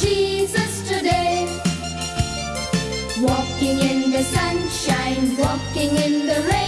Jesus today. Walking in the sunshine, walking in the rain.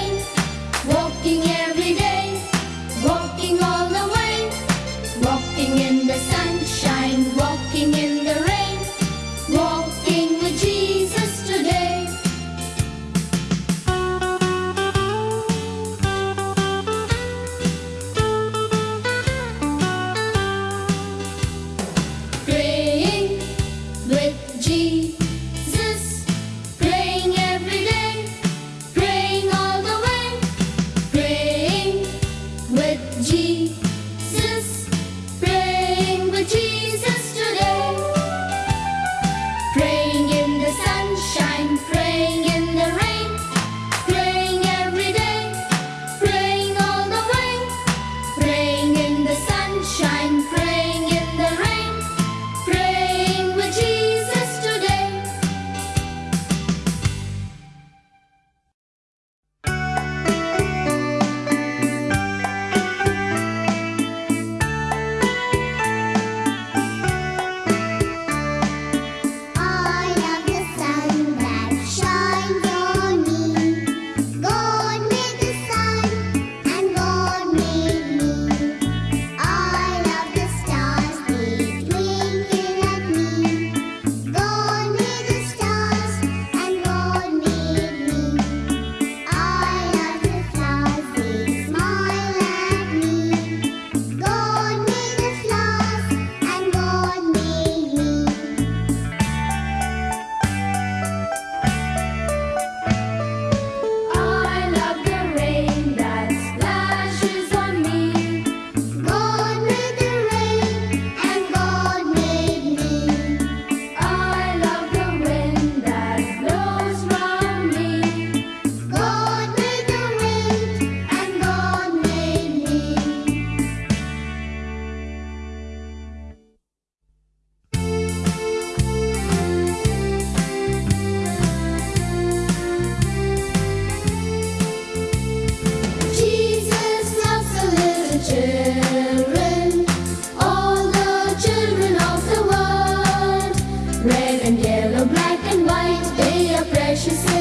precious